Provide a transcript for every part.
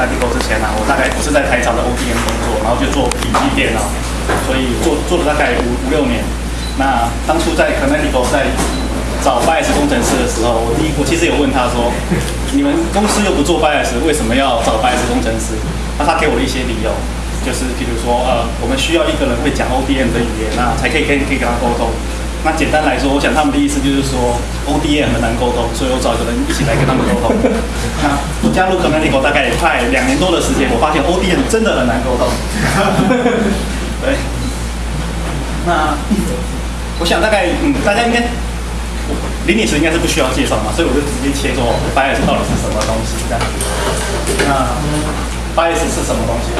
在帝国之前啊，我大概不是在台厂的 ODM 工作，然后就做笔记电脑，所以做做了大概五五六年。那当初在 Canonical 在找 BIOS 工程师的时候，我第一我其实有问他说，你们公司又不做 BIOS，为什么要找 BIOS 工程师？那他给我了一些理由，就是比如说呃，我们需要一个人会讲 ODM 的语言啊，才可以可以可以跟他沟通。那简单来说，我想他们的意思就是说，ODM 很难沟通，所以我找一个人一起来跟他们沟通。那我加入 Canonical 大概也快两年多的时间，我发现 ODM 真的很难沟通。对。那我想大概嗯，大家应该，林女士应该是不需要介绍嘛，所以我就直接切说 BIOS 到底是什么东西这样。那 BIOS 是什么东西？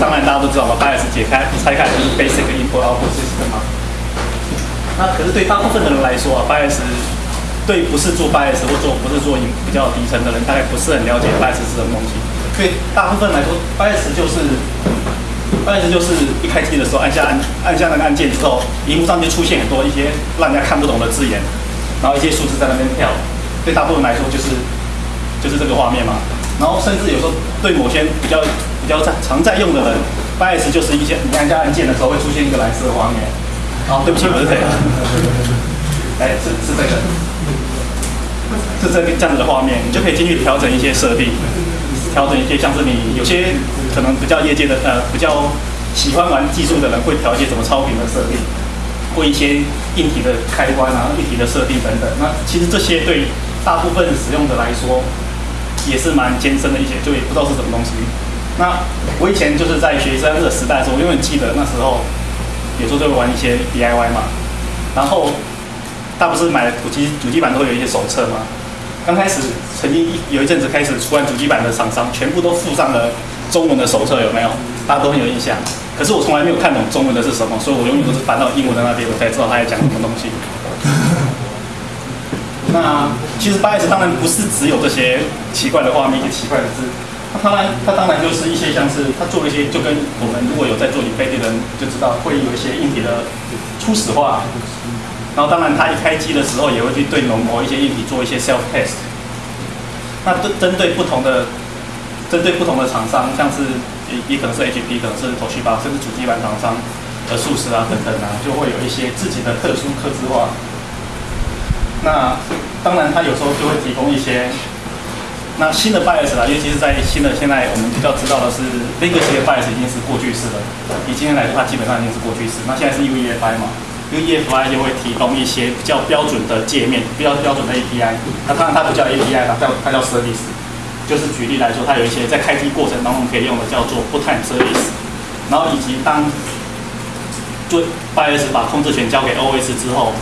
当然大家都知道嘛，BIOS 解开拆开就是 Basic Input Output System 嘛。那可是对大部分的人来说啊，BIOS 对不是做 BIOS 或做不是做比较底层的人，大概不是很了解 BIOS 是什么东西。对大部分来说，BIOS 就是 BIOS 就是一开机的时候按下按按下那个按键之后，荧幕上就出现很多一些让人家看不懂的字眼，然后一些数字在那边跳。对大部分来说就是就是这个画面嘛。然后甚至有时候对某些比较比较在常在用的人，BIOS 就是一些你按下按键的时候会出现一个蓝色的画面。哦，对不起，不是这个，哎，是是这个，是这个这样子的画面，你就可以进去调整一些设定，调整一些像是你有些可能比较业界的呃比较喜欢玩技术的人会调一些什么超频的设定，或一些硬体的开关啊、硬体的设定等等。那其实这些对大部分使用者来说也是蛮艰深的一些，就也不知道是什么东西。那我以前就是在学生的时代的时候，我永远记得那时候。有时候就会玩一些 DIY 嘛，然后他不是买了主机主机板都会有一些手册嘛。刚开始曾经有一阵子开始出完主机板的厂商，全部都附上了中文的手册，有没有？大家都很有印象。可是我从来没有看懂中文的是什么，所以我永远都是翻到英文的那边，我才知道他在讲什么东西。那其实八 S 当然不是只有这些奇怪的画面、一些奇怪的字。它当然，它当然就是一些像是它做一些，就跟我们如果有在做你飞的人就知道，会有一些硬体的初始化。然后当然，它一开机的时候也会去对某某一些硬体做一些 self test。那针针对不同的，针对不同的厂商，像是也可能是 HP，可能是 Toshiba，甚至主机板厂商的数十啊等等啊，就会有一些自己的特殊刻字化。那当然，它有时候就会提供一些。那新的 BIOS 啦，尤其是在新的现在我们比较知道的是，Legacy 的 BIOS 已经是过去式了。以今天来说，它基本上已经是过去式。那现在是 UEFI 嘛，UEFI 就会提供一些比较标准的界面，比较标准的 API。那当然它不叫 API 它叫它叫 Service。就是举例来说，它有一些在开机过程当中可以用的叫做 Bootcamp Service。然后以及当做 BIOS 把控制权交给 OS 之后，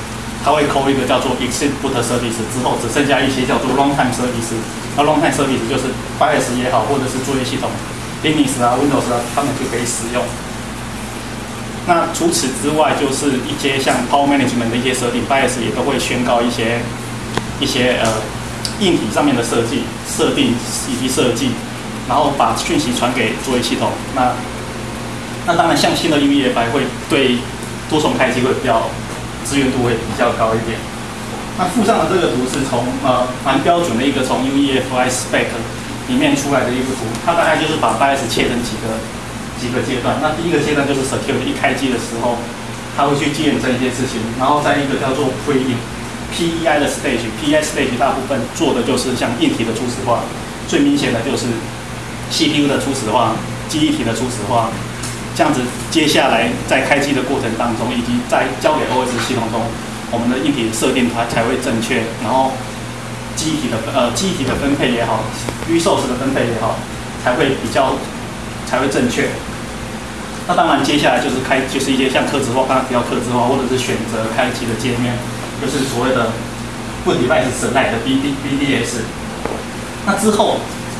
它会扣一个叫做 Exit Boot Service 之后，只剩下一些叫做 Runtime Service。那 Runtime Service 就是 BIOS 也好，或者是作业系统 Linux 啊、Windows 啊，他们就可以使用。那除此之外，就是一些像 Power Management 的一些设定，BIOS 也都会宣告一些一些呃硬体上面的设计、设定以及设计，然后把讯息传给作业系统。那那当然，像新的 UEFI 会对多重开机会比较资源度会比较高一点。那附上的这个图是从呃蛮标准的一个从 UEFI spec 里面出来的一幅图，它大概就是把 BIOS 切成几个几个阶段。那第一个阶段就是 secure 一开机的时候，它会去验证一些事情，然后在一个叫做 pre PEI 的 stage，PEI stage 大部分做的就是像硬体的初始化，最明显的就是 CPU 的初始化、记忆体的初始化，这样子接下来在开机的过程当中，以及在交给 OS 系统中。我们的硬体设定它才会正确，然后机体的呃机体的分配也好，resource 的分配也好，才会比较才会正确。那当然接下来就是开就是一些像刻字化，刚刚提到刻字化，或者是选择开机的界面，就是所谓的问题 device select 的 BD BDS。那之后，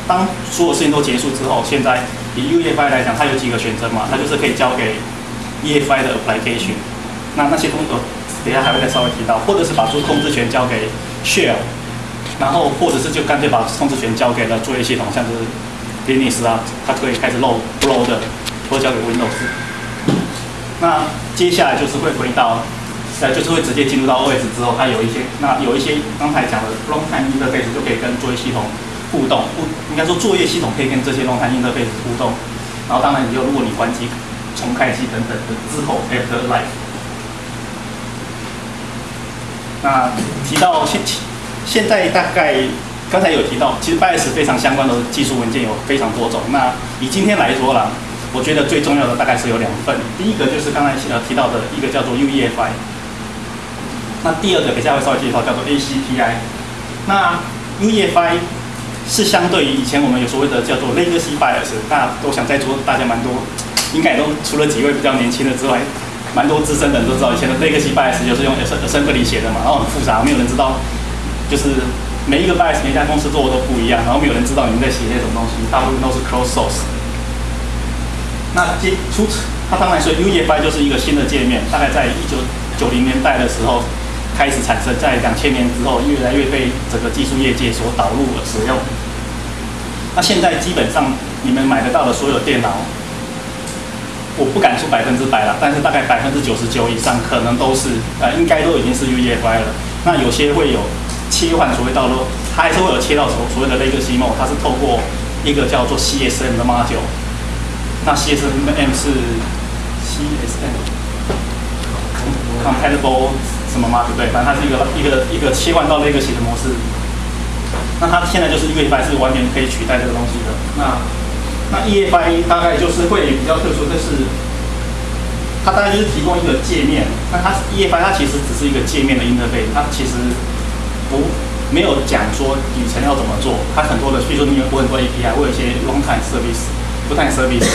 当所有事情都结束之后，现在以 UEFI 来讲，它有几个选择嘛？它就是可以交给 EFI 的 application。那那些工作。等下还会再稍微提到，或者是把这控制权交给 Share，然后或者是就干脆把控制权交给了作业系统，像是 Linux 啊，它可以开始 load load 的，或者交给 Windows。那接下来就是会回到，呃，就是会直接进入到 OS 之后，它有一些，那有一些刚才讲的 Runtime Interface 就可以跟作业系统互动，不应该说作业系统可以跟这些 runtime interface 互动。然后当然，你就如果你关机、重开机等等的之后，after life。那提到现现在大概刚才有提到，其实 BIOS 非常相关的技术文件有非常多种。那以今天来说啦，我觉得最重要的大概是有两份。第一个就是刚才呃提到的一个叫做 UEFI，那第二个等下会稍微介绍叫做 ACPI。那 UEFI 是相对于以前我们有所谓的叫做 Legacy BIOS，那都想在座大家蛮多，应该都除了几位比较年轻的之外。蛮多资深的人都知道，以前的 Legacy BIOS 就是用 Assembly 写的嘛，然后很复杂，没有人知道，就是每一个 BIOS 每家公司做的都不一样，然后没有人知道你们在写些什么东西，大部分都是 Closed Source。那接出它当然说 UEFI 就是一个新的界面，大概在一九九零年代的时候开始产生，在两千年之后越来越被整个技术业界所导入和使用。那现在基本上你们买得到的所有电脑。我不敢说百分之百了，但是大概百分之九十九以上可能都是，呃，应该都已经是 UEFI 了。那有些会有切换所谓道路，它还是会有切到所所谓的 Legacy Mode，它是透过一个叫做 CSM 的 Module。那 CSM 是 CSM Compatible 什么 Module？对，反正它是一个一个一个切换到 Legacy 的模式。那它现在就是 UEFI 是完全可以取代这个东西的。那那 EFI 大概就是会比较特殊，但是它大概就是提供一个界面。那它 EFI 它其实只是一个界面的 interface，它其实不没有讲说底层要怎么做。它很多的，比如说你有很多 API，我有一些 long-time service，long-time service，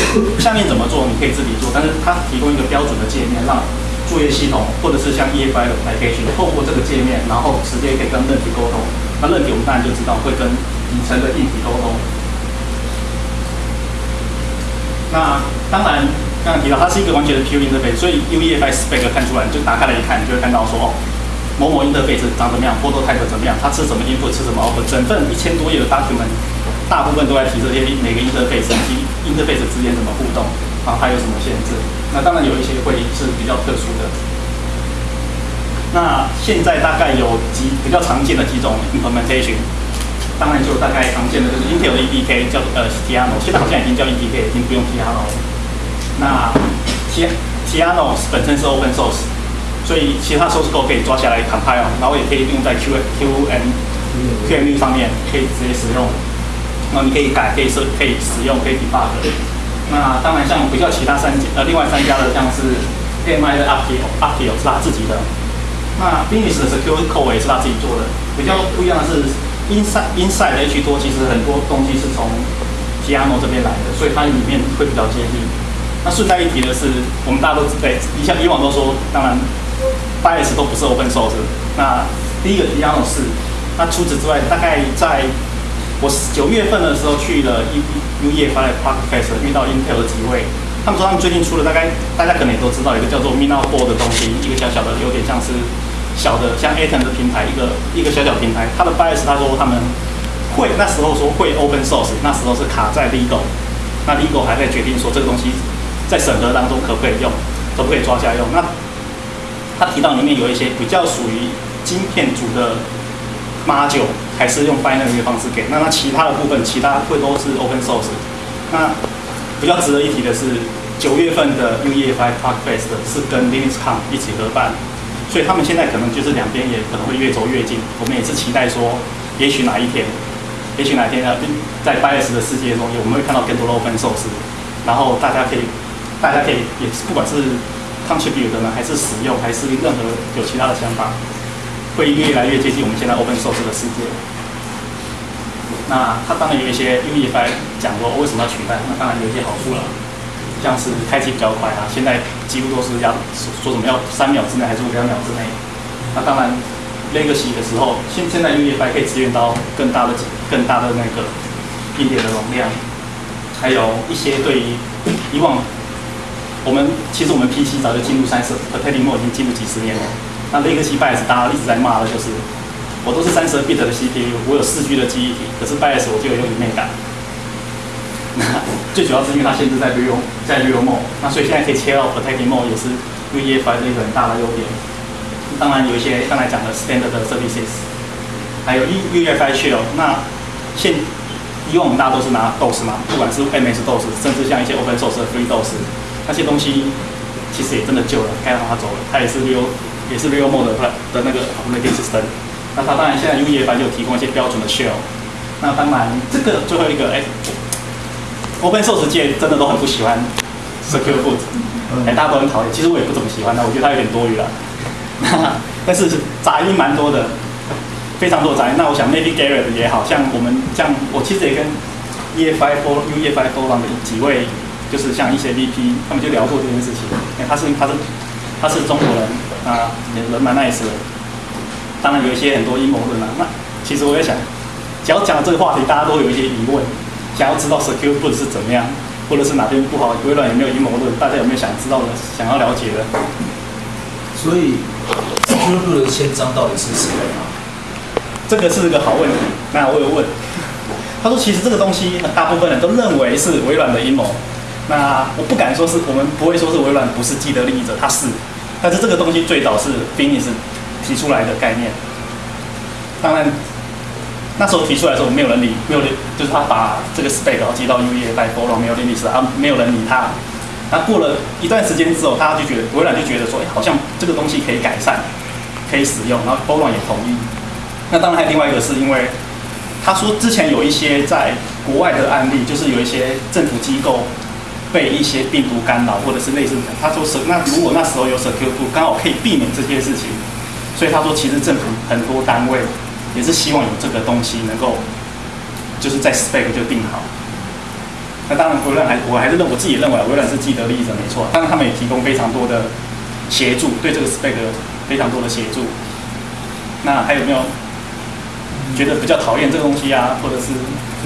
下面怎么做你可以自己做，但是它提供一个标准的界面，让作业系统或者是像 efi 的舞台可以去透过这个界面，然后直接可以跟问题沟通。那任体我们当然就知道会跟底层的硬体沟通。那当然，刚刚提到它是一个完全的 Pure interface，所以 UEFI spec 看出来，就打开来一看，你就会看到说，哦，某某 interface 长怎么样波多 type 怎么样，它吃什么 input，吃什么 output，整份一千多页的 document，大部分都在提这些每个 interface 以及 interface 之间怎么互动，啊，它有什么限制。那当然有一些会是比较特殊的。那现在大概有几比较常见的几种 implementation。当然，就大概常见的就是 Intel 的 EDK 叫呃 Tiano，现在好像已经叫 EDK，已经不用 Tiano 了。那 T Tiano 本身是 Open Source，所以其他 source code 可以抓下来 compile，然后也可以用在 Q Q M Q M U 上面，可以直接使用。然后你可以改，可以设，可以使用，可以 debug。那当然，像比较其他三家呃另外三家的，像是 AMI 的 Aptio，Aptio 是他自己的。那 Finis 的 Secure Code 也是他自己做的。比较不一样的是。Inside Inside 的 H 多其实很多东西是从 Piano 这边来的，所以它里面会比较接近。那顺带一提的是，我们大家都对，你像以往都说，当然 BIOS 都不是 Open Source。那第一个 Piano 是，那除此之外，大概在我九月份的时候去了 U U E F I Park Fest，遇到 Intel 的几位，他们说他们最近出了大概大家可能也都知道一个叫做 Mina Four 的东西，一个小小的，有点像是。小的像 Atom 的平台，一个一个小小平台，它的 BIOS 他说他们会那时候说会 Open Source，那时候是卡在 Legal，那 Legal 还在决定说这个东西在审核当中可不可以用，可不可以抓下用。那他提到里面有一些比较属于晶片组的 Module，还是用 Binary 的方式给。那那其他的部分，其他会都是 Open Source。那比较值得一提的是，九月份的 UEFI Park Fest 是跟 LinuxCon 一起合办。所以他们现在可能就是两边也可能会越走越近。我们也是期待说，也许哪一天，也许哪天呢，在 BIOS 的世界中，我们会看到更多的 Open Source，然后大家可以，大家可以也是不管是 contribute 的呢，还是使用，还是任何有其他的想法，会越来越接近我们现在 Open Source 的世界。那它当然有一些 UEFI 讲说为什么要取代，那当然有一些好处了。像是开机比较快啊，现在几乎都是要说什么要三秒之内还是两秒之内。那当然，Legacy 的时候，现现在 UEFI 可以支援到更大的、更大的那个硬点的容量，还有一些对于以往我们其实我们 PC 早就进入三十 p e r t e n Mode 已经进入几十年了。那 Legacy BIOS 大家一直在骂的就是，我都是三十 bit 的 CPU，我有四 G 的记忆体，可是 BIOS 我就有用里面感。最主要是因为它限制在 Real 在 Real Mode，那所以现在可以切到 Protecting Mode 也是 UEFI 的一个很大的优点。当然有一些刚才讲的 Standard Services，还有 UEFI Shell。那现以往我们大家都是拿 DOS 嘛，不管是 MS DOS，甚至像一些 Open Source 的 Free DOS，那些东西其实也真的旧了，该让它走了。它也是 Real 也是 Real Mode 的的那个 Operating System。那它当然现在 UEFI 就提供一些标准的 Shell。那当然这个最后一个，哎，Open Source 界真的都很不喜欢 Secure Boot，哎，大家都很讨厌。其实我也不怎么喜欢它，我觉得它有点多余了。但是杂音蛮多的。非常多杂音。那我想，maybe Garrett 也好像我们像我其实也跟 EFI for UEFI forum 的几位，就是像一些 VP，他们就聊过这件事情。哎，他是他是他是中国人啊，人蛮 nice 的。当然有一些很多阴谋论啊。那其实我也想，只要讲这个话题，大家都有一些疑问，想要知道 Secure Boot 是怎么样，或者是哪边不好，微软有没有阴谋论？大家有没有想知道的、想要了解的？所以 Secure Boot 的宪章到底是谁啊？这个是个好问题，那我有问，他说其实这个东西，大部分人都认为是微软的阴谋。那我不敢说是我们不会说是微软不是既得利益者，他是，但是这个东西最早是 Finis 提出来的概念。当然那时候提出来的时候，没有人理，没有人就是他把这个 spec 寄到 UE 包装，没有人理是啊，没有人理他。那过了一段时间之后，大家就觉得微软就觉得说，哎，好像这个东西可以改善，可以使用，然后包装也同意。那当然还有另外一个，是因为他说之前有一些在国外的案例，就是有一些政府机构被一些病毒干扰，或者是类似。他说是那如果那时候有 secure 刚好可以避免这些事情，所以他说其实政府很多单位也是希望有这个东西能够就是在 spec 就定好。那当然微软还我还是认我自己认为微软是既得利益者没错，当然他们也提供非常多的协助，对这个 spec 非常多的协助。那还有没有？觉得比较讨厌这个东西啊，或者是，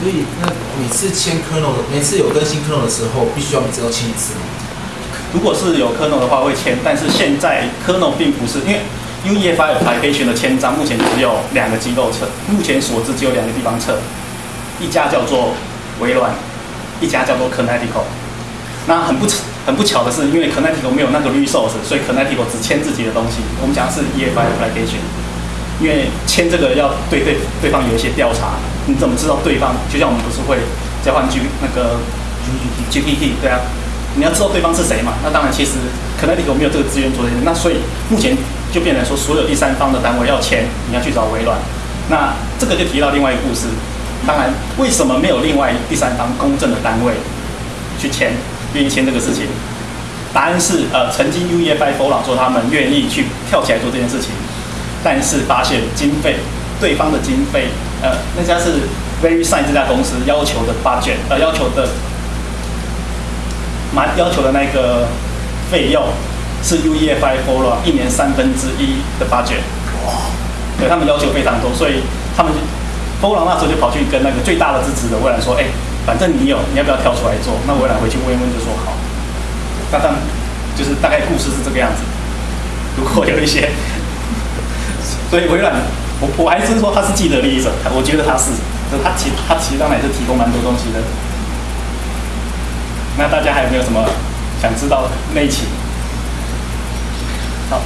所以那每次签 kernel，每次有更新 kernel 的时候，必须要每次都签一次吗？如果是有 kernel 的话会签，但是现在 kernel 并不是，因为 UEFI application 的签章，目前只有两个机构测，目前所知只有两个地方测，一家叫做微软，一家叫做 Connectical。那很不很不巧的是，因为 Connectical 没有那个 resource，所以 Connectical 只签自己的东西。我们讲的是 EFI application。因为签这个要对对对方有一些调查，你怎么知道对方？就像我们不是会交换 G 那个 GPT，对啊，你要知道对方是谁嘛？那当然，其实可能你有没有这个资源做这些？那所以目前就变成说，所有第三方的单位要签，你要去找微软。那这个就提到另外一个故事。当然，为什么没有另外第三方公正的单位去签，愿意签这个事情？答案是，呃，曾经 UEFI 佛朗说他们愿意去跳起来做这件事情。但是发现经费，对方的经费，呃，那家是 VerySign 这家公司要求的 budget，呃，要求的，蛮要求的那个费用是 UEFI f o r 一年三分之一的 budget，哇，对他们要求非常多，所以他们 f o r 那时候就跑去跟那个最大的支持的微软说，哎，反正你有，你要不要跳出来做？那微软回去问一问就说好，那当就是大概故事是这个样子，如果有一些。所以微软，我我还是说他是既得利益者，我觉得他是，就他其他其实当然也是提供蛮多东西的。那大家还有没有什么想知道内情？好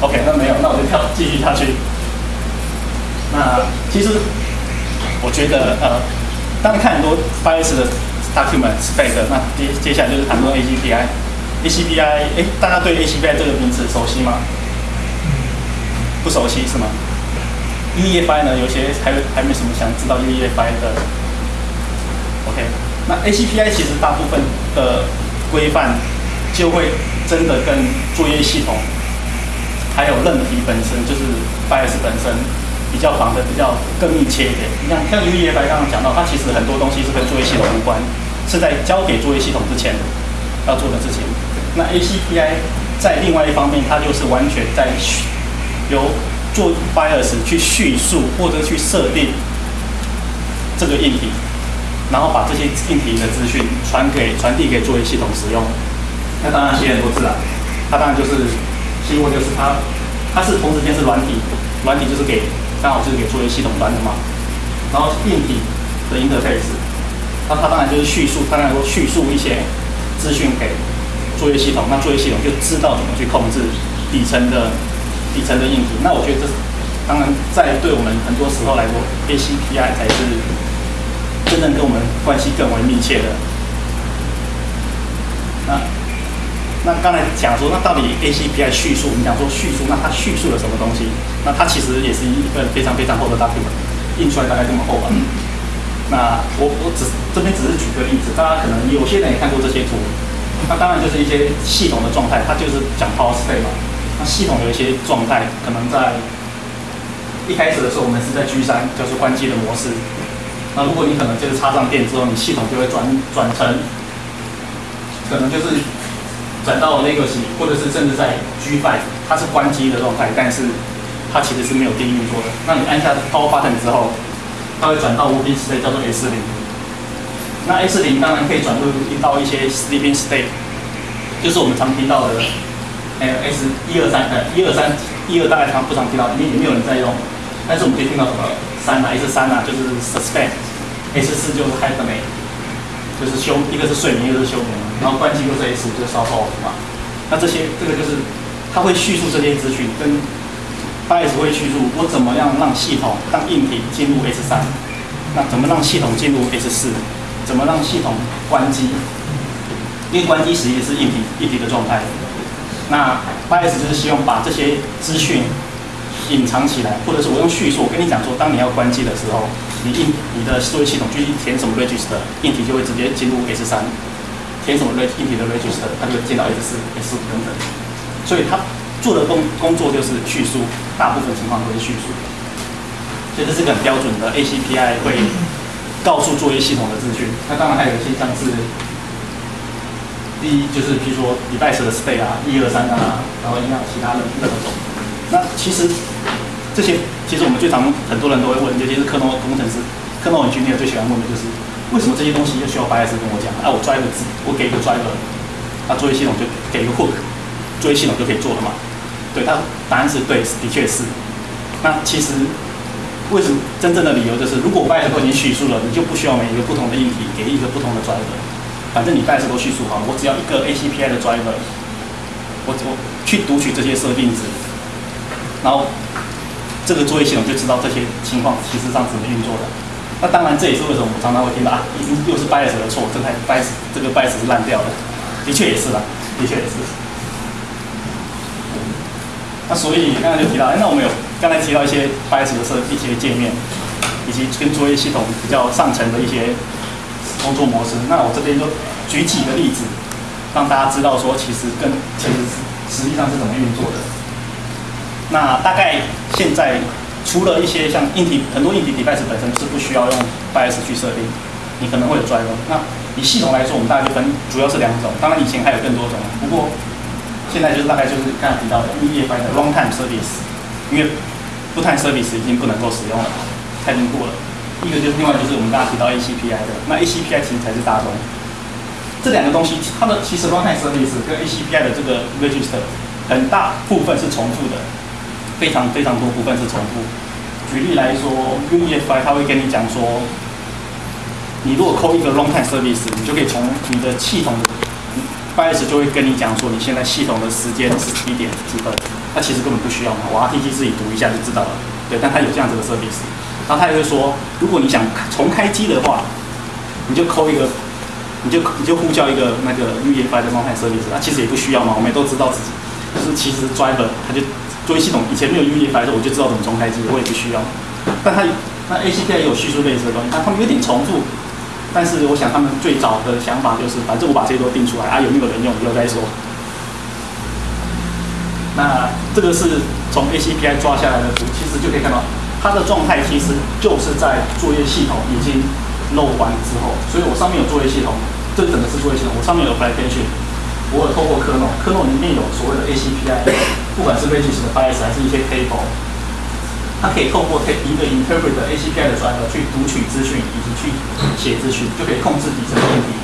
，OK，那没有，那我就跳继续下去。那其实我觉得呃，当你看很多 FIRE 的 document spec，那接接下来就是谈论 ACPI。ACPI，哎，大家对 ACPI 这个名词熟悉吗？不熟悉是吗？UEFI 呢？有些还有还没什么想知道 UEFI 的。OK，那 ACPI 其实大部分的规范就会真的跟作业系统还有韧体本身，就是 BIOS 本身比较防的比较更密切一点。你看，像 UEFI 刚刚讲到，它其实很多东西是跟作业系统无关，是在交给作业系统之前要做的事情。那 ACPI 在另外一方面，它就是完全在。由做 BIOS 去叙述或者去设定这个硬体，然后把这些硬体的资讯传给传递给作业系统使用。那当然写很多字啊，它当然就是希望就是它它是同时间是软体，软体就是给刚好就是给作业系统端的嘛。然后硬体的 interface，那它当然就是叙述，当然说叙述一些资讯给作业系统，那作业系统就知道怎么去控制底层的。底层的硬体，那我觉得这当然在对我们很多时候来说，ACPI 才是真正跟我们关系更为密切的。那那刚才讲说，那到底 ACPI 叙述，我们讲说叙述，那它叙述了什么东西？那它其实也是一份非常非常厚的 document，印出来大概这么厚吧。那我我只这边只是举个例子，大家可能有些人也看过这些图。那当然就是一些系统的状态，它就是讲 power state 嘛。那系统有一些状态，可能在一开始的时候，我们是在 G 三，就是关机的模式。那如果你可能就是插上电之后，你系统就会转转成，可能就是转到 legacy，或者是甚至在 G five，它是关机的状态，但是它其实是没有电运作的。那你按下 power button 之后，它会转到 working state，叫做 S 零。那 S 零当然可以转入到一些 sleeping state，就是我们常听到的，还有 S 一二三，呃，一二三，一二大概常不常听到，里面也没有人在用。但是我们可以听到什么三啊，S 三啊，就是 suspend，S 四就是 hibernate，就是休，一个是睡眠，一个是休眠，然后关机就是 S 五，就是 soft off 嘛。那这些，这个就是它会叙述这些资讯，跟 BIOS 会叙述我怎么样让系统让硬体进入 S 三，那怎么让系统进入 S 四，怎么让系统关机？因为关机时也是硬体硬体的状态。那 BIOS 就是希望把这些资讯。隐藏起来，或者是我用叙述，我跟你讲说，当你要关机的时候，你硬你的思维系统去填什么 register，硬体就会直接进入 S 三，填什么 reg 硬体的 register，它就会进到 S 四、S 五等等。所以它做的工工作就是叙述，大部分情况都是叙述。所以这是个很标准的 ACPI 会告诉作业系统的资讯。那当然还有一些像是，第一就是比如说 device 的 state 啊，一二三啊，然后一样其他的任何种。那其实这些，其实我们最常很多人都会问，尤其是科诺工程师、科诺 engineer 最喜欢问的就是，为什么这些东西就需要 BIOS 跟我讲？啊，我 driver 字，我给一个 driver，那作业系统就给一个 hook，作业系统就可以做了嘛？对，他答案是对，的确是。那其实为什么真正的理由就是，如果 BIOS 都已经叙述了，你就不需要每一个不同的硬体给一个不同的 driver，反正你 BIOS 都叙述好了，我只要一个 ACPI 的 driver，我我去读取这些设定值。然后，这个作业系统就知道这些情况其实上怎么运作的。那当然，这也是为什么我常常会听到啊，已经又是 BIOS 的错，这台 BIOS 这个 BIOS 是烂掉的。的确也是啦，的确也是。那所以刚才就提到，哎，那我们有刚才提到一些 BIOS 的设一些界面，以及跟作业系统比较上层的一些工作模式。那我这边就举几个例子，让大家知道说，其实跟其实实际上是怎么运作的。那大概现在除了一些像硬体，很多硬体 device 本身是不需要用 BIOS 去设定，你可能会有 driver。那以系统来说，我们大概就分主要是两种，当然以前还有更多种，不过现在就是大概就是刚才提到的 UEFI 的 runtime service，因为 fulltime service 已经不能够使用了，太经过了。一个就是另外就是我们刚刚提到 ACPI 的，那 ACPI 其实才是大宗。这两个东西，它的其实 runtime service 跟 ACPI 的这个 register 很大部分是重复的。非常非常多部分是重复。举例来说，UEFI 它会跟你讲说，你如果扣一个 runtime service，你就可以从你的系统的 BIOS 就会跟你讲说，你现在系统的时间是几点几分。那其实根本不需要嘛，我 RTG 自己读一下就知道了。对，但它有这样子的 service。然后他也会说，如果你想重开机的话，你就扣一个，你就你就呼叫一个那个 UEFI 的 runtime service。那其实也不需要嘛，我们都知道自己，就是其实 driver 它就。作业系统以前没有 UEFI 的时候，我就知道怎么重开机，我也不需要。但它那 ACPI 也有叙述类似的东西，但他们有点重复。但是我想他们最早的想法就是，反正我把这些都定出来啊，有没有人用以后再说。那这个是从 ACPI 抓下来的图，其实就可以看到它的状态其实就是在作业系统已经漏完之后，所以我上面有作业系统，这整个是作业系统，我上面有 application。我有透过 kernel，kernel 里面有所谓的 ACPI，不管是 register 的 BIOS 还是一些 table，它可以透过一个 interpreter ACPI 的 driver 去读取资讯以及去写资讯，就可以控制底层的问题。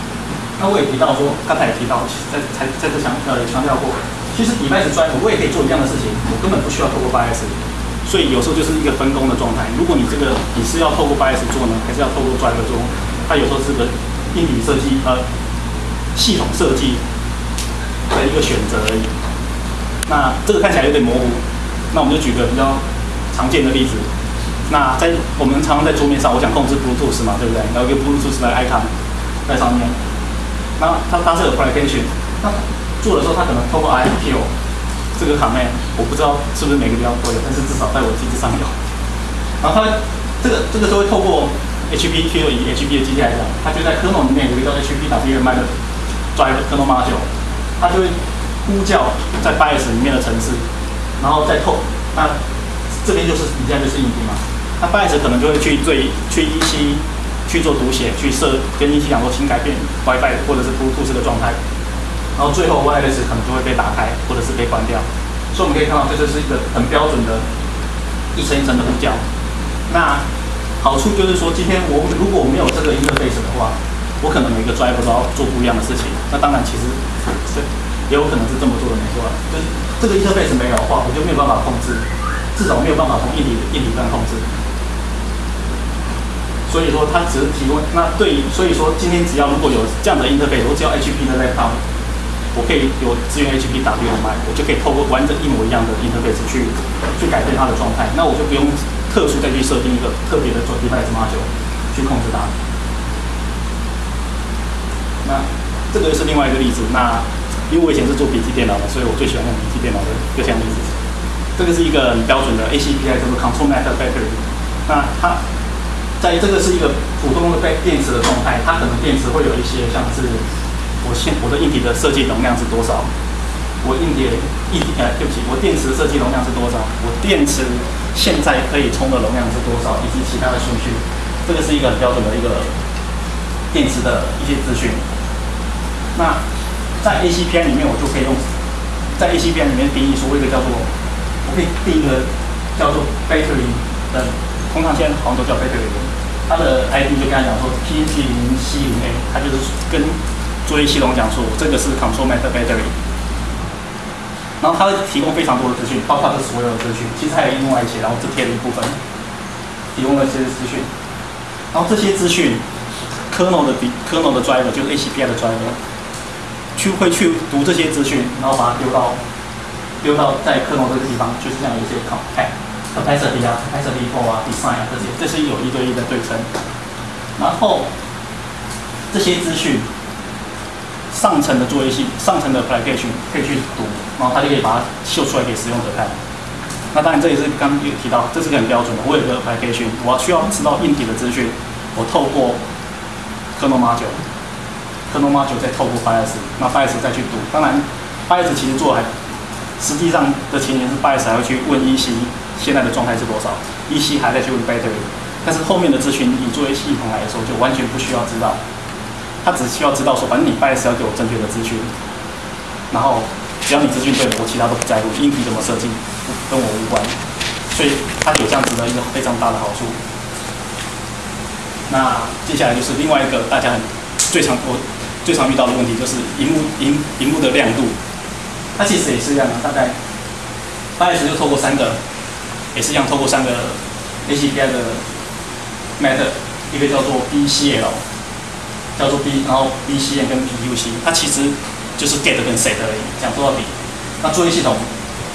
那我也提到说，刚才也提到，在才在这强呃也强调过，其实 device driver 我也可以做一样的事情，我根本不需要透过 BIOS，所以有时候就是一个分工的状态。如果你这个你是要透过 BIOS 做呢，还是要透过 driver 做？它有时候是个硬体设计呃系统设计。的一个选择而已。那这个看起来有点模糊，那我们就举个比较常见的例子，那在我们常常在桌面上，我想控制 Bluetooth 嘛，对不对？然后一个 Bluetooth 的 icon 在上面。那它它是有 application，那做的时候它可能透过 IQ 这个 command，我不知道是不是每个地方都有，但是至少在我机子上有。然后它这个这个就会透过 HPQ 以 HP 的机器来讲，它就在 kernel 里面有一个 HPWM 的 driver kernel module，它就会呼叫在 BIOS 里面的程式，然后再透那这边就是底下就是硬体嘛。那 BIOS 可能就会去对去依稀去做读写，去设跟一起讲说请改变 WiFi 或者是突突刺的状态，然后最后 Wireless 可能就会被打开或者是被关掉。所以我们可以看到，这就是一个很标准的一层一层的呼叫。那好处就是说，今天我如果我没有这个 interface 的话，我可能每个 driver 都要做不一样的事情。那当然，其实这也有可能是这么做的，没错。就是这个 interface 没有的话，我就没有办法控制，至少没有办法从硬体硬体端控制。所以说，它只是提供。那对于，所以说今天只要如果有这样的 interface，我只要 HP 的 laptop，我可以有支援 HP WMI，我就可以透过完整一模一样的 interface 去去改变它的状态。那我就不用特殊再去设定一个特别的转 device module 去控制它。那这个是另外一个例子。那因为我以前是做笔记电脑的，所以我最喜欢用笔记电脑的各项例子。这个是一个很标准的 ACPI，叫做 Control Method Battery。那它在这个是一个普通的被电池的状态，它可能电池会有一些像是我现我的硬体的设计容量是多少，我硬体硬呃对不起，我电池设计容量是多少，我电池现在可以充的容量是多少，以及其他的数据，这个是一个很标准的一个电池的一些资讯。那在 ACPI 里面，我就可以用在 ACPI 里面定义说一个叫做，我可以定一个叫做 battery 的，通常现在好像都叫 battery。它的 ID 就跟他讲说 p p 零 C 零 A，它就是跟作业系统讲说，这个是 Control Method Battery。然后它会提供非常多的资讯，包括这所有的资讯，其实还有另外一些，然后这贴了一部分，提供了一些资讯。然后这些资讯，kernel 的比 kernel 的 driver 就是 ACPI 的 driver，去会去读这些资讯，然后把它丢到丢到在克隆这个地方，就是这样一些 c o n capacity 啊，capacity for 啊，design 啊这些，这是有一对一的对称。然后这些资讯，上层的作业系，上层的 application 可以去读，然后它就可以把它秀出来给使用者看。那当然这也是刚有提到，这是个很标准的。我有个 application，我需要知道硬体的资讯，我透过 kernel module，kernel module 再透过 BIOS，那 BIOS 再去读。当然，BIOS 其实做还实际上的前提是 BIOS 还要去问 EC 现在的状态是多少，EC 还在去问 battery，但是后面的资讯你作为系统来说就完全不需要知道，他只需要知道说，反正你 BIOS 要给我正确的资讯，然后只要你资讯对，我其他都不在乎，硬体怎么设计跟我无关，所以它有这样子的一个非常大的好处。那接下来就是另外一个大家很最常我最常遇到的问题，就是荧幕荧荧幕的亮度。它其实也是一样的，大概 BIOS 就透过三个，也是一样透过三个 ACPI 的 method，一个叫做 BCL，叫做 B，然后 BCN 跟 BUC，它其实就是 get 跟 set 而已，讲做到底。那作业系统，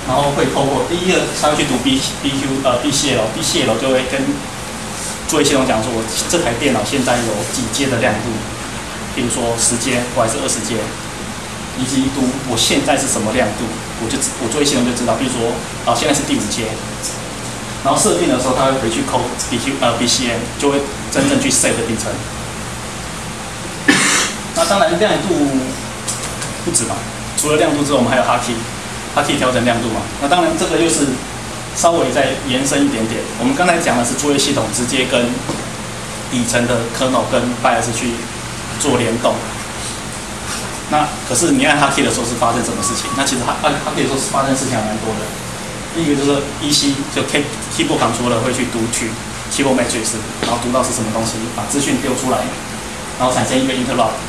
然后会透过第一个，它会去读 B BQ 呃 BCL，BCL 就会跟作业系统讲说，我这台电脑现在有几阶的亮度，比如说十阶或还是二十阶。以及一度我现在是什么亮度，我就我作业系统就知道。比如说，啊，现在是第五阶，然后设定的时候，它会回去扣 BQ 呃 BCM，就会真正去 set 底层。那当然亮度不止嘛，除了亮度之外，我们还有 Hotkey，Hotkey 调整亮度嘛。那当然这个又是稍微再延伸一点点。我们刚才讲的是作业系统直接跟底层的 kernel 跟 BIOS 去做联动。那可是你按它 K 的时候是发生什么事情？那其实它按 Hotkey 的时候是发生事情还蛮多的。第一个就是 EC 就 K keyboard controller 会去读取 Keyboard Matrix，然后读到是什么东西，把资讯丢出来，然后产生一个 Interrupt，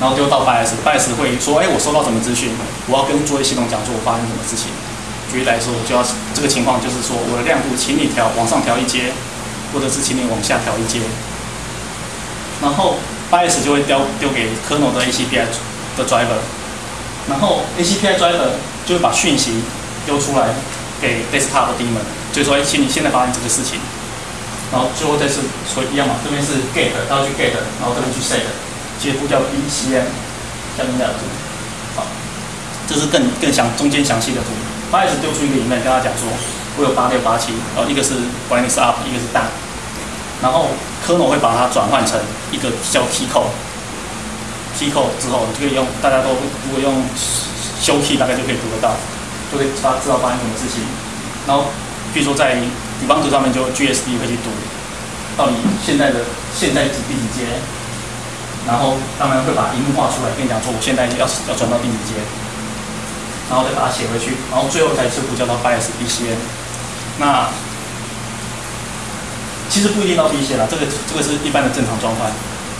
然后丢到 BIOS，BIOS 会说：哎，我收到什么资讯？我要跟作业系统讲说我发生什么事情。举例来说，我就要这个情况就是说我的亮度，请你调往上调一阶，或者是请你往下调一阶。然后 BIOS 就会丢丢给 Kernel 的 ACPI。的 driver，然后 ACPI driver 就会把讯息丢出来给 desktop 的 daemon，就说：哎，请你现在发生这个事情。然后最后再是所以一样嘛，这边是 get，它要去 get，然后这边去 set，接呼叫 BCM，下面这样子，好，这是更更详中间详细的图。八 S 丢出一个影片跟他讲说，我有八六八七，然后一个是 b r i n g up，一个是 down，然后 kernel 会把它转换成一个叫 key code，key code 之后，你就可以用大家都如果用修 key 大概就可以读得到，就可以发知道发生什么事情。然后，比如说在 debug 上面就 GSD 会去读，到底现在的现在几第几阶，然后当然会把荧幕画出来，跟你讲说我现在要要转到第几阶，然后再把它写回去，然后最后才是呼叫到 BIOS BCM。那其实不一定到 BCM 啦，这个这个是一般的正常状态，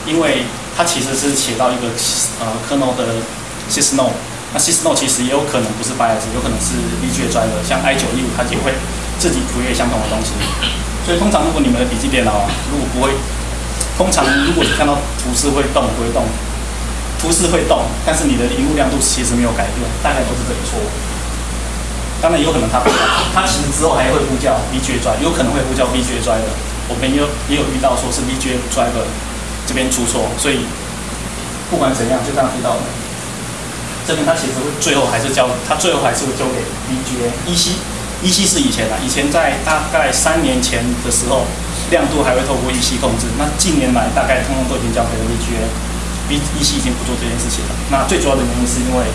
因为它其实是写到一个呃 kernel 的 sysnode。那 Sysnode 其实也有可能不是 BIOS，有可能是 VGA drive，像 i 九一五它也会自己图页相同的东西。所以通常如果你们的笔记电脑啊，如果不会，通常如果你看到图示会动不会动，图示会动，但是你的荧幕亮度其实没有改变，大概都是这个错误。当然有可能它它其实之后还会呼叫 VGA drive，有可能会呼叫 VGA drive。我们也有也有遇到说是 VGA driver 这边出错，所以不管怎样，就这样遇到了。这边他其实最后还是交，他最后还是会交给 VGA。EC，EC 是以前的，以前在大概三年前的时候，亮度还会透过 EC 控制。那近年来大概通通都已经交给了 VGA，V EC 已经不做这件事情了。那最主要的原因是因为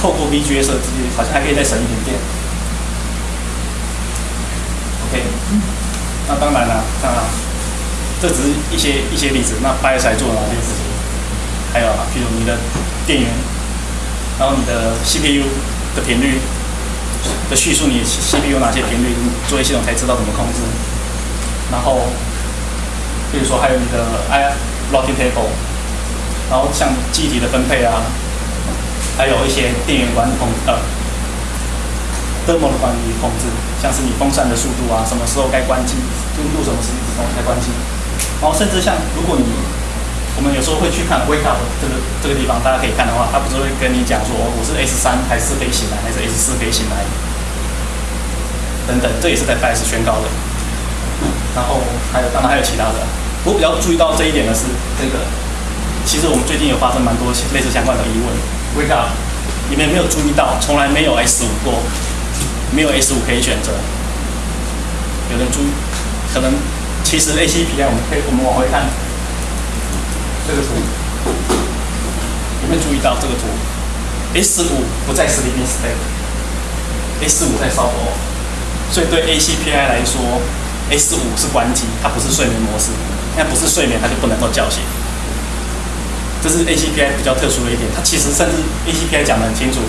透过 VGA 设计，好像还可以再省一点电。OK，那当然了，当然，这只是一些一些例子。那 BIOS 做哪些事情？还有啊，譬如你的电源。然后你的 CPU 的频率的叙述，你 CPU 哪些频率，作业系统才知道怎么控制。然后，比如说还有你的 I routing table，然后像记忆体的分配啊，还有一些电源管理控呃，thermal 的管理控制，像是你风扇的速度啊，什么时候该关机，温度什么时候该关机。然后甚至像如果你我们有时候会去看 wake up 这个这个地方，大家可以看的话，他不是会跟你讲说我是 S 三还是可以醒来，还是 S 四可以醒来，等等，这也是在 BIOS 宣告的。然后还有当然还有其他的，我比较注意到这一点的是这个，其实我们最近有发生蛮多类似相关的疑问。wake up，你们没有注意到，从来没有 S 五过，没有 S 五可以选择。有人注意，可能其实 ACPI 我们可以我们往回看。这个图有没有注意到这个图？S 五不在 sleeping state，S 五在 soft 所以对 ACPI 来说，S 五是关机，它不是睡眠模式。那不是睡眠，它就不能够叫醒。这是 ACPI 比较特殊的一点，它其实甚至 ACPI 讲得很清楚，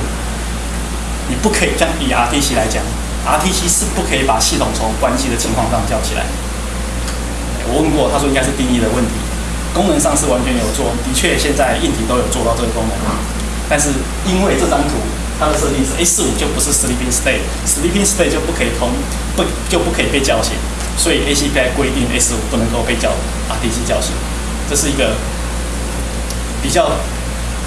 你不可以这样以 RTC 来讲，RTC 是不可以把系统从关机的情况上叫起来。我问过，他说应该是定义的问题。功能上是完全有做，的确现在硬体都有做到这个功能，但是因为这张图它的设定是 A 四五就不是 sleeping state，sleeping state 就不可以通不就不可以被叫醒，所以 ACPI 规定 A 四五不能够被叫 RTC 叫醒，这是一个比较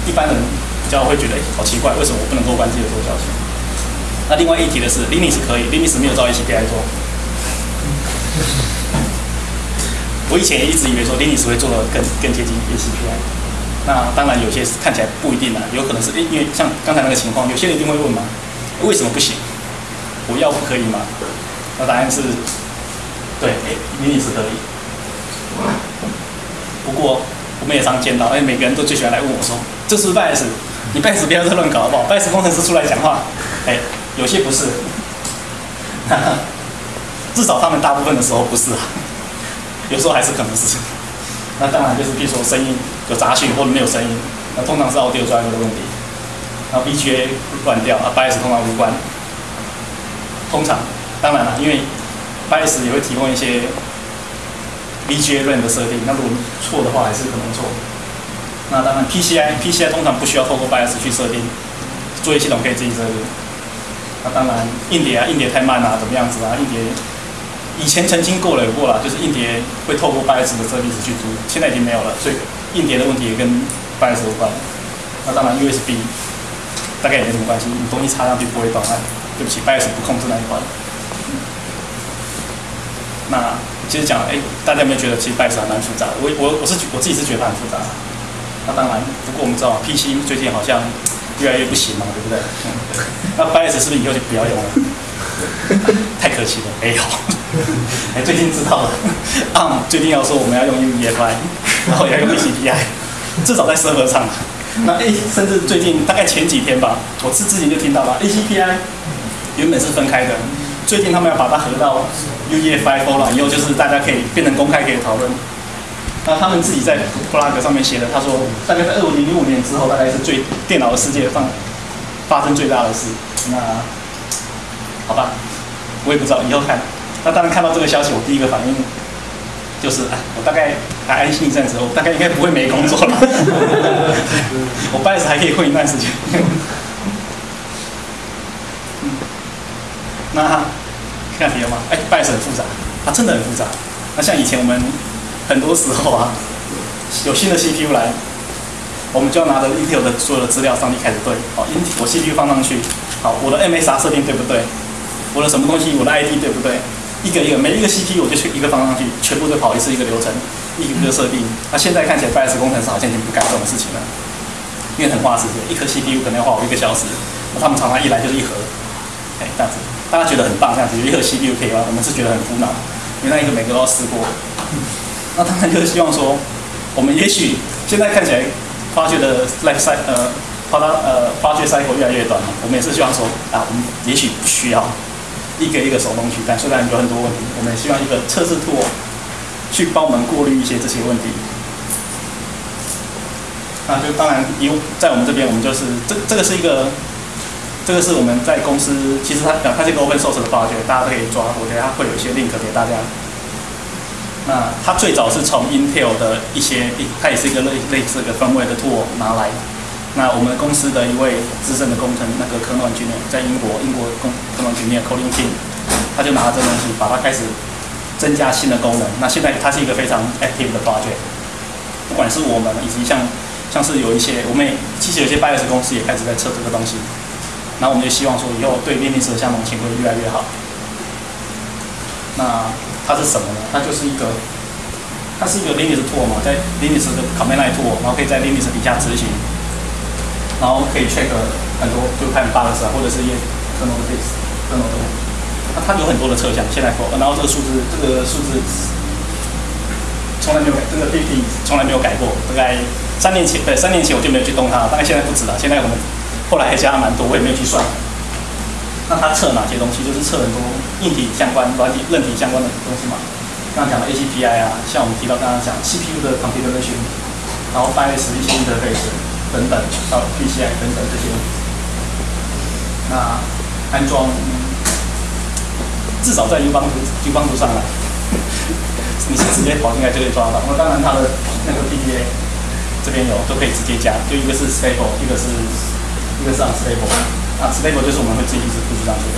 一般人比较会觉得哎好奇怪，为什么我不能够关机的时候叫醒？那另外一提的是 Linux 可以，Linux 没有照 ACPI 做。我以前也一直以为说 Linux 会做的更更接近 ACPI，那当然有些看起来不一定啦，有可能是因为像刚才那个情况，有些人一定会问嘛，为什么不行？我要不可以吗？那答案是，对，，Linux 可以。不过我们也常见到，哎，每个人都最喜欢来问我说，这是 BIOS，你 BIOS 不要再乱搞好不好？BIOS 工程师出来讲话，哎，有些不是，至少他们大部分的时候不是。有时候还是可能是，那当然就是比如说声音有杂讯或者没有声音，那通常是 audio drive 的问题。然后 BGA 乱掉，啊 BIOS 通常无关。通常，当然了，因为 BIOS 也会提供一些 BGA run 的设定，那如果错的话还是可能错。那当然 PCI，PCI 通常不需要透过 BIOS 去设定，作业系统可以自己设定。那当然硬碟啊，硬碟太慢啊，怎么样子啊，硬碟。以前曾经过了有过了，就是硬碟会透过 BIOS 的设定子去读，现在已经没有了，所以硬碟的问题也跟 BIOS 有关。那当然 USB 大概也没什么关系，你东西插上去不会断。对不起，BIOS 不控制那一块。那其实讲，哎，大家有没有觉得其实 b i o s 还蛮复杂？我我我是我自己是觉得它很复杂。那当然，不过我们知道 PC 最近好像越来越不行嘛，对不对？那 b i o s 是不是以后就不要用了？太可惜了，没有。哎，最近知道了，ARM 最近要说我们要用 UEFI，然后也要用 ACPI，至少在 server 上。那 A 甚至最近大概前几天吧，我之之前就听到了 ACPI 原本是分开的，最近他们要把它合到 UEFI 了，以后就是大家可以变成公开可以讨论。那他们自己在 blog 上面写的，他说大概在二零零五年之后，大概是最电脑的世界上发生最大的事。那好吧，我也不知道，以后看。那当然看到这个消息，我第一个反应就是，哎，我大概还安心一阵子，我大概应该不会没工作了。我 b i s 还可以混一段时间。那看别的吗？哎 b i s 很复杂，它真的很复杂。那像以前我们很多时候啊，有新的 CPU 来，我们就要拿着 Intel 的所有的资料上去开始对。好，Intel 我 CPU 放上去，好，我的 MSR 设定对不对？我的什么东西？我的 ID 对不对？一个一个，每一个 CPU 我就去一个放上去，全部都跑一次一个流程，一个一个设定。那现在看起来 b i s 工程师好像已经不干这种事情了，因为很花时间，一颗 CPU 可能要花我一个小时。那他们常常一来就是一盒，哎，这样子，大家觉得很棒，这样子一盒 CPU 可以吗？我们是觉得很苦恼，因为那一个每个都要试过。那当然就是希望说，我们也许现在看起来发掘的 life cycle 呃，发它呃发掘 cycle 越来越短嘛，我们也是希望说啊，我们也许不需要。一个一个手动去干，虽然有很多问题，我们也希望一个测试兔去帮我们过滤一些这些问题。那就当然，有在我们这边，我们就是这这个是一个，这个是我们在公司，其实它它是一个 open source 的发掘大家都可以抓，我觉得它会有一些 link 给大家。那它最早是从 Intel 的一些，它也是一个类类似的分位的货拿来。那我们公司的一位资深的工程，那个科诺军在英国，英国工科诺军的 Colin King，他就拿了这东西，把它开始增加新的功能。那现在它是一个非常 active 的 project，不管是我们以及像像是有一些，我们也其实有些 BIOS 公司也开始在测这个东西。那我们就希望说以后对 Linux 的相容性会越来越好。那它是什么呢？它就是一个，它是一个 Linux tool 嘛，在 Linux 的 command line tool，然后可以在 Linux 底下执行。然后可以 check 很多，就看 bugs 啊，或者是一些 kernel 的 fix，kernel 的。那它有很多的测向，现在 for，然后这个数字，这个数字从来没有改，这个 BP 从来没有改过。大概三年前，对，三年前我就没有去动它，大概现在不止了。现在我们后来还加了蛮多，我也没有去算。那它测哪些东西？就是测很多硬体相关、软体、韧体相关的东西嘛。刚刚讲的 ACPI 啊，像我们提到刚刚讲 CPU 的 computerization，然后 BIOS 一些 interface。等等，到 PCI 等等这些，那安装至少在 U 邦图 U 邦图上来，你是直接跑进来就可以抓到。那当然它的那个 P D A 这边有都可以直接加，就一个是 Stable，一个是一个是 Unstable。那 Stable 就是我们会自己一直布置上去的。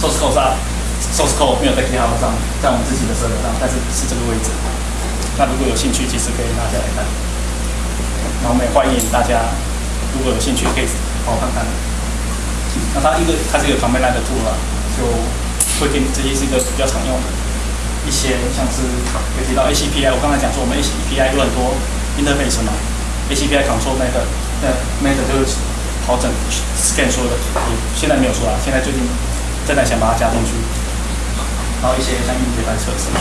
Source code 上，Source code 没有在 GitHub 上，在我们自己的这个上，但是是这个位置。那如果有兴趣，其实可以拿下来看。那我们也欢迎大家，如果有兴趣可以好好看看。那它一个它是一个旁边来的 tool 啊，就会给你这些是一个比较常用的，一些像是有提到 ACPI，我刚才讲说我们 ACPI 有很多 interface 嘛，ACPI control method，那 method 就是跑整 scan 说的，现在没有说啊，现在最近正在想把它加进去。然后一些像 UEFI 测试，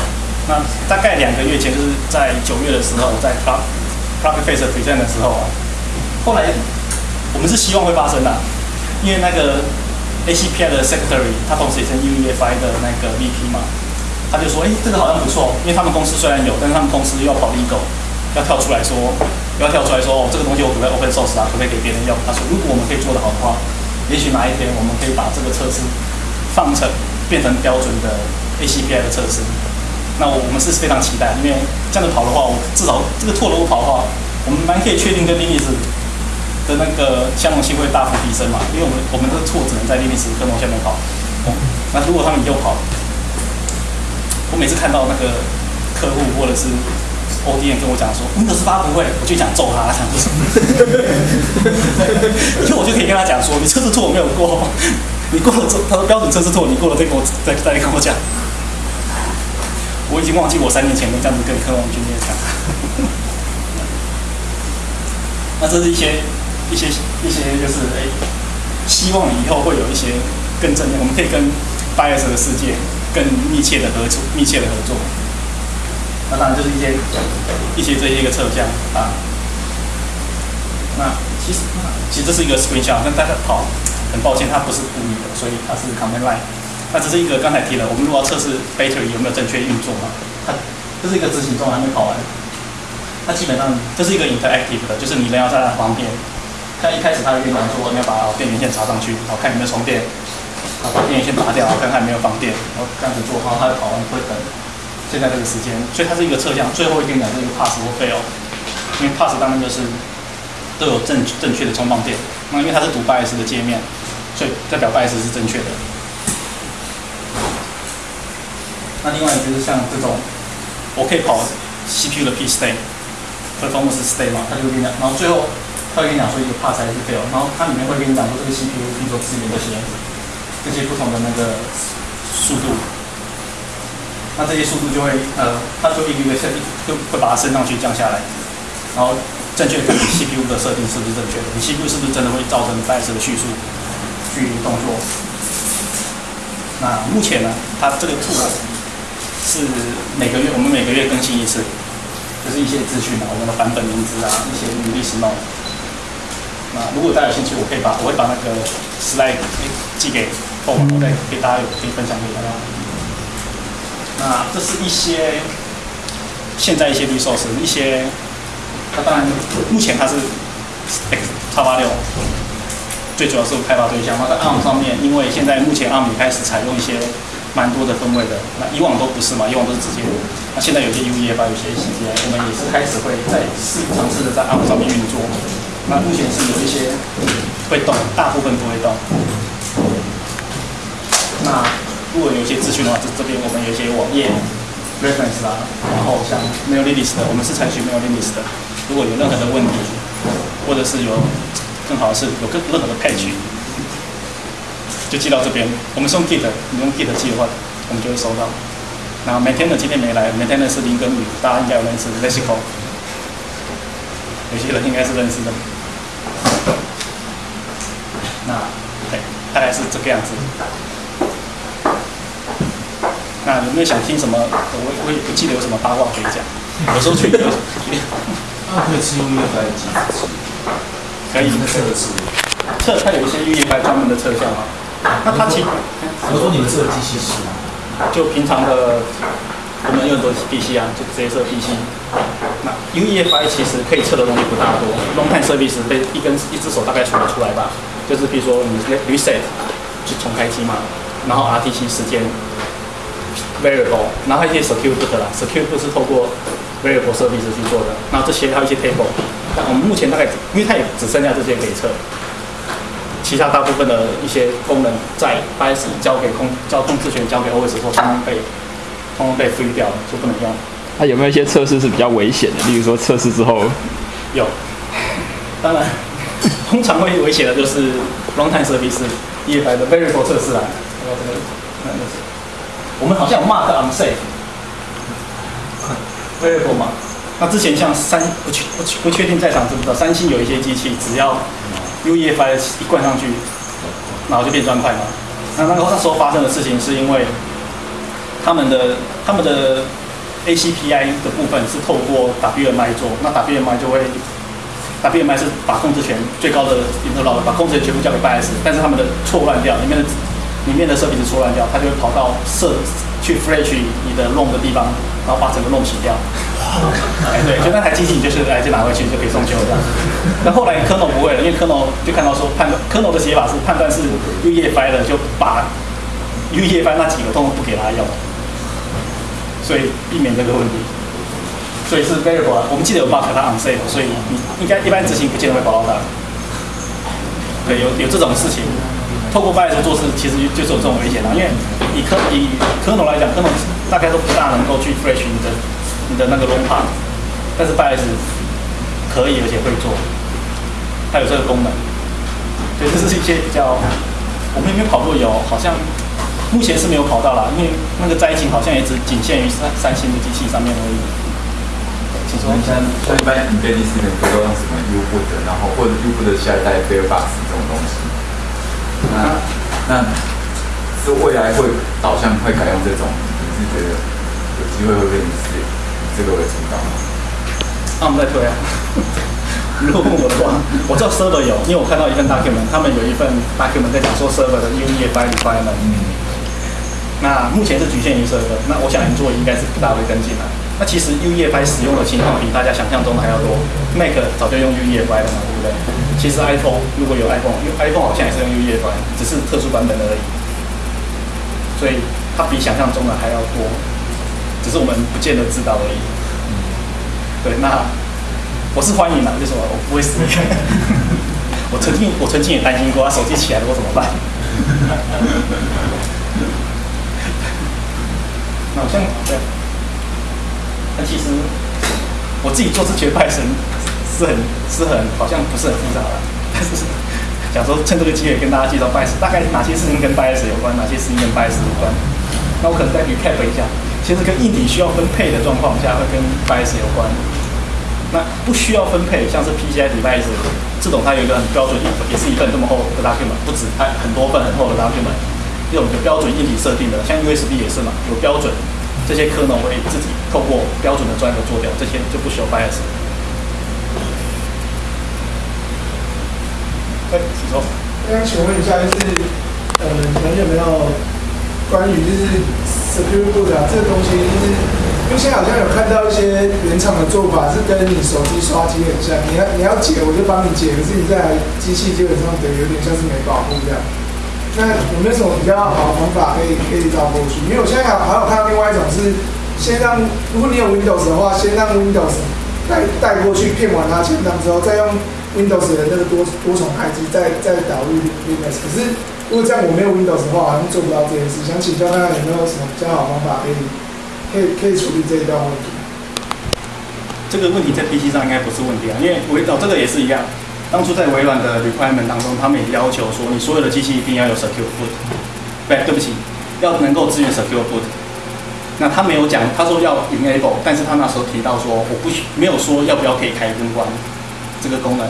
那大概两个月前就是在九月的时候，在发。Plug Face present 的时候啊，后来我们是希望会发生的，因为那个 ACPI 的 Secretary 他同时也是 UEFI 的那个 VP 嘛，他就说，哎，这个好像不错，因为他们公司虽然有，但是他们公司又要跑 legal，要跳出来说，不要跳出来说，哦，这个东西我可不可以 open source 啊，可不可以给别人用？他说，如果我们可以做得好的话，也许哪一天我们可以把这个测试放成变成标准的 ACPI 的测试。那我们是非常期待，因为这样子跑的话，我至少这个拓如果跑的话，我们蛮可以确定跟 Linux 的那个相容性会大幅提升嘛。因为我们我们的拓只能在 Linux 可能下面跑。那如果他们以后跑，我每次看到那个客户或者是 ODM 跟我讲说 Windows 八不会，我就想揍他，想说什么？以后我就可以跟他讲说，你测试错我没有过，你过了这他说标准测试错，你过了再跟我再再跟我讲。我已经忘记我三年前没这样子跟科王军练讲。那这是一些一些一些就是哎，希望以后会有一些更正面，我们可以跟 bias 的世界更密切的合作，密切的合作。那当然就是一些一些这些一个测向啊。那其实其实这是一个 screenshot，跟大家跑，很抱歉它不是故意的，所以它是 command line。那只是一个刚才提了，我们如果要测试 battery 有没有正确运作嘛，它这是一个执行中还没跑完。它基本上这是一个 interactive 的，就是你人要在那旁边。像一开始他会跟你讲说，你要把电源线插上去，然后看有没有充电，然后把电源线拔掉，看看有没有放电，然后这样子做，然后它跑完会等现在这个时间。所以它是一个测向，最后会跟你讲这个 pass 或 fail，因为 pass 当然就是都有正正确的充放电，那因为它是读 bias 的界面，所以代表 bias 是正确的。那另外就是像这种，我可以跑 CPU 的 P state。performance state 嘛，它就会跟你讲，然后最后它会跟你讲说一个 pass 还是 fail，然后它里面会跟你讲说这个 CPU 比如说支援这些这些不同的那个速度，那这些速度就会呃，它就一个一个设定就会把它升上去降下来，然后正确看你 CPU 的设定是不是正确的，你 CPU 是不是真的会造成 BIOS 的叙述去动作？那目前呢，它这个 tool 是每个月我们每个月更新一次。就是一些资讯啊，我们的版本名字啊，一些历史貌。那如果大家有兴趣，我可以把我会把那个 slide 寄给后我再给大家有可以分享给大家。那这是一些现在一些 resource，一些它当然目前它是 X 叉八六，最主要是开发对象。那在 ARM 上面，因为现在目前 ARM 也开始采用一些。蛮多的分位的，那以往都不是嘛，以往都是直接。那现在有些 UEFI 有些 CGI，我们也是开始会在试尝试的在 ARM 上面运作。那目前是有一些会动，大部分不会动。那如果有一些资讯的话，这这边我们有一些网页 reference 啊，然后像 mailing list 的，我们是采取 mailing list 的。如果有任何的问题，或者是有更好的是有更任何的 patch。就寄到这边，我们是用 Git，你用 Git 寄的话，我们就会收到。然后每天的今天没来，每天的是林跟宇，大家应该有认识 l e x i c o 有些人应该是认识的。那对，大概是这个样子。那有没有想听什么？我我也不记得有什么八卦可以讲。有时候去，那可以吃 UEFI 机子可以测试。测，它有一些 UEFI 专门的测效吗。那它其，比如说你们设机器师吗？就平常的，我们有很多 PC 啊，就直接测 PC。那 UEFI 其实可以测的东西不大多，Long Time Service 被一根一只手大概数得出来吧。就是比如说你 Reset 就重开机嘛，然后 RTC 时间 Variable，然后一些 Secure Boot 啦，Secure Boot 是透过 Variable Service 去做的。然后这些还有一些 Table，但我们目前大概因为它也只剩下这些可以测。其他大部分的一些功能在 BIOS 交给控交控制权交给 OS 后，通通被通通被 free 掉了，就不能用。那有没有一些测试是比较危险的？例如说测试之后，有。当然，通常会危险的就是 runtime service 的 variable 测试啊。我们好像有 mark unsafe variable 嘛？那之前像三不确不不确定在场知不知道？三星有一些机器只要 UEFI 一灌上去，然后就变砖块嘛。那那个那时候发生的事情是因为他们的他们的 ACPI 的部分是透过 WMI 做，那 WMI 就会 WMI 是把控制权最高的 interlock 把控制权全部交给 BIOS，但是他们的错乱掉，里面的里面的设备子出乱掉，它就会跑到设去 flash 你的 long 的地方，然后把整个 long 洗掉。哎，对，就那台机器，你就是哎，就拿回去就可以送修这样。那后来 kernel 不会了，因为 kernel 就看到说判断，科诺的写法是判断是 UEFI 的，就把 UEFI 那几个通通不给他用，所以避免这个问题。所以是 variable，我们记得有 bug 它 unsafe，所以你应该一般执行不见得会保到它。对，有有这种事情，透过 BIOS 做事，其实就是有这种危险的，因为以科以科农来讲，科农大概都不大能够去 fresh 你的。你的那个 long path，但是 BIOS 可以而且会做，它有这个功能，所以这是一些比较，我们有没有跑过有？好像目前是没有跑到啦，因为那个灾情好像也只仅限于三三星的机器上面而已。请说。像像一般 embedded system 都用什么 U-boot，然后或者 U-boot 的下一代 Fairbox 这种东西。那那是未来会导向会改用这种，你是觉得有机会会被你是这个为主导吗？那我们再推啊。如果问我的话，我知道 server 有，因为我看到一份 document，他们有一份 document 在讲说 server 的 UEFI requirement。那目前是局限于 server，那我想你做应该是不大会跟进来。那其实 UEFI 使用的情况比大家想象中的还要多，Mac 早就用 UEFI 了嘛，对不对？其实 iPhone 如果有 iPhone，因为 iPhone 好像也是用 UEFI，只是特殊版本而已。所以它比想象中的还要多，只是我们不见得知道而已。对，那。我是欢迎的，为什么我不会死？我曾经我曾经也担心过，手机起来了我怎么办？那好像对，那其实我自己做这些拜神是很是很好像不是很复杂的，但是想说趁这个机会跟大家介绍 BIOS，，大概哪些事情跟 BIOS 有关，哪些事情跟拜神有关。那我可能再 recap 一下，其实跟硬体需要分配的状况下，会跟 BIOS 有关。那不需要分配，像是 PCI device 这种，它有一个很标准，也是一份这么厚的 document，不止它很多份很厚的 document，这种有标准硬体设定的，像 USB 也是嘛，有标准，这些 kernel 会自己透过标准的专业做掉，这些就不需要 bias。哎，请说。那请问一下，就是呃，你们有没有关于就是 secure boot 啊这个东西，就是。因为现在好像有看到一些原厂的做法是跟你手机刷机很像，你要你要解我就帮你解，可是你这台机器基本上等于有点像是没保护这样。那有没有什么比较好的方法可以可以绕过去？因为我现在还还有看到另外一种是，先让如果你有 Windows 的话，先让 Windows 带带过去骗完它钱档之后，再用 Windows 的那个多多重开机再再导入 Linux。可是如果这样我没有 Windows 的话，好像做不到这件事。想请教大家有没有什么比较好方法可以？可以可以处理这一段问题。这个问题在 PC 上应该不是问题啊，因为微哦这个也是一样。当初在微软的 requirement 当中，他们也要求说，你所有的机器一定要有 secure boot。对，对不起，要能够支援 secure boot。那他没有讲，他说要 enable，但是他那时候提到说，我不没有说要不要可以开跟关这个功能。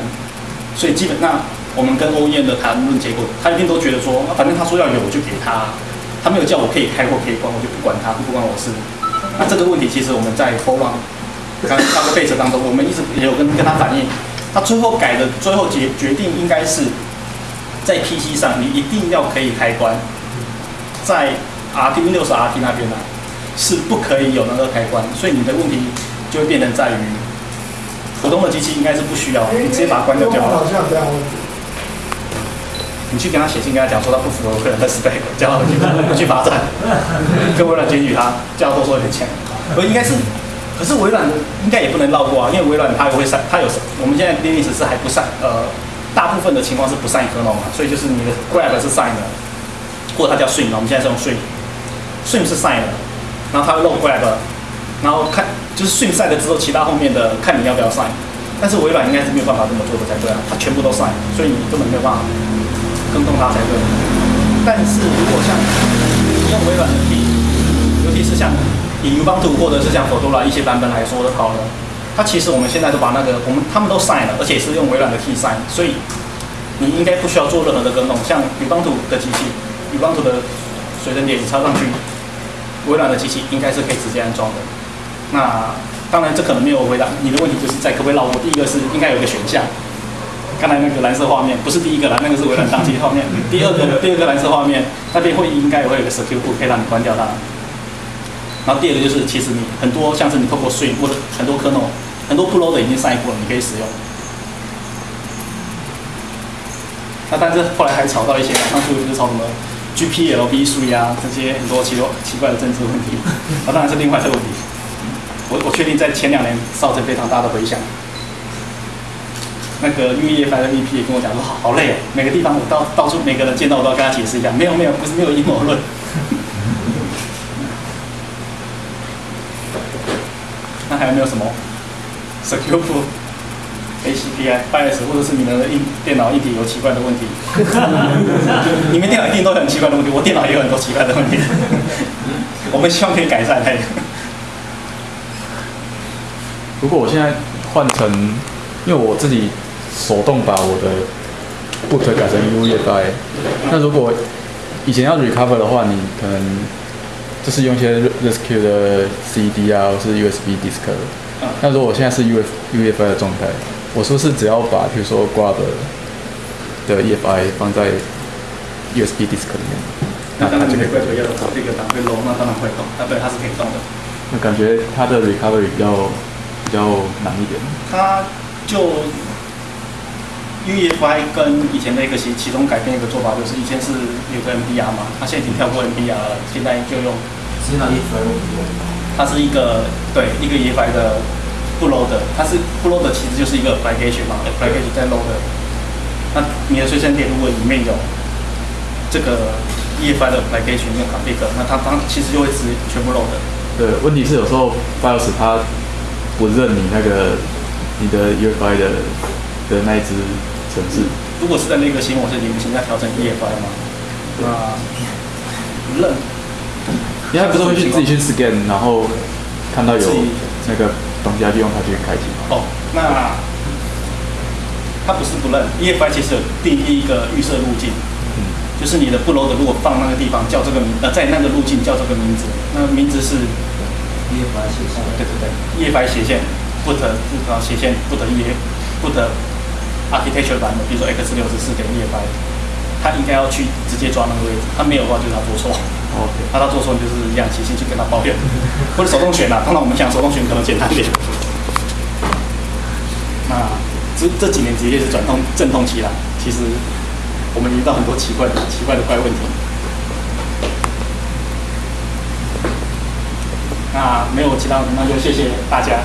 所以基本上我们跟 OEM 的谈论结果，他一定都觉得说，反正他说要有，我就给他。他没有叫我可以开或可以关，我就不管他，不关我事。那这个问题其实我们在 f o r u 刚刚个 base 当中，我们一直也有跟跟他反映，他最后改的最后决决定应该是在 PC 上你一定要可以开关，在 RT Windows RT 那边呢是不可以有那个开关，所以你的问题就会变成在于普通的机器应该是不需要，你直接把它关掉就好了。你去跟他写信，跟他讲说他不符合个人的 spec，叫他回去去罚站，跟微软检举他，叫他多收一点钱。我应该是，可是微软应该也不能绕过啊，因为微软它也会删，它有我们现在 Linux 是还不删，呃，大部分的情况是不删 kernel 嘛，所以就是你的 grab 是 sign 的，或者它叫 stream 我们现在是用 stream，stream 是 sign 的，然后它漏 grab，然后看就是 stream 晒了之后，其他后面的看你要不要 sign，但是微软应该是没有办法这么做的才对啊，它全部都 sign，所以你根本没有办法。更动它才对。但是如果像用微软的 T，尤其是像以 Ubuntu 或者是像 Fedora 一些版本来说的好了，它其实我们现在都把那个我们他们都晒了，而且是用微软的 T sign，所以你应该不需要做任何的更动。像 Ubuntu 的机器，Ubuntu 的随身碟你插上去，微软的机器应该是可以直接安装的。那当然这可能没有回答你的问题，就是在可不可以绕过？第一个是应该有一个选项。刚才那个蓝色画面不是第一个啦，那个是微软当机画面。第二个，第二个蓝色画面那边会应该也会有个 secure boot 可以让你关掉它。然后第二个就是，其实你很多像是你透过 s w i n 或者很多 kernel，很多 pro 的已经上过了，你可以使用。那但是后来还吵到一些，当初就是吵什么 GPLB 数呀这些很多奇多奇怪的政治问题，那当然是另外一个问题。我我确定在前两年造成非常大的回响。那个 U E F I 的 V P 也跟我讲说，好好累哦，每个地方我到到处每个人见到我都要跟他解释一下，没有没有，不是没有阴谋论。那还有没有什么？Secure Boot，HPI、BIOS 或者是你们的硬电脑硬体有奇怪的问题，你们电脑一定都有很奇怪的问题，我电脑也有很多奇怪的问题，我们希望可以改善。如果我现在换成，因为我自己手动把我的 boot 改成 UEFI，那如果以前要 recover 的话，你可能就是用一些 rescue 的 CD 啊，或是 USB disk。那如果我现在是 UF UEFI 的状态，我是不是只要把比如说 grab 的 EFI 放在 USB disk 里面，那当然就可以怪罪要这个档会 low，那当然会动，那对它是可以动的。那感觉它的 recovery 比较比较难一点。它就 UEFI 跟以前的一个其其中改变一个做法，就是以前是有个 NBR 嘛，它现在已经跳过 NBR 了，现在就用是拿 EFI 它是一个对一个 EFI 的不 load 的，它是不 load 的其实就是一个 application 嘛，application 在 load 的。那你的随身碟如果里面有这个 EFI 的 application 用 config，那它当其实就会直全部 load 的。对，问题是有时候 BIOS 它不认你那个你的 UEFI 的的那一只程式。如果是在那个新模式里面，现在调整 EFI 吗？啊不认。因为他不是会去自己去 scan，然后看到有那个东西，他就用它去开启嘛。哦，那它不是不认，EFI 其实有定义一个预设路径，就是你的不 load 如果放那个地方叫这个名，呃，在那个路径叫这个名字，那名字是 EFI 写下对对对，EFI 斜线 put 啊斜线 put E put architecture 版的，比如说 x 六十四点 EFI，他应该要去直接抓那个位置，他没有的话就是他做错。那他做错，你就是一样齐心去跟他抱怨，或者手动选啊。当然我们讲手动选可能简单一点。那这这几年职业是转通阵痛期啦，其实我们遇到很多奇怪的奇怪的怪问题。那没有其他的，那就谢谢大家。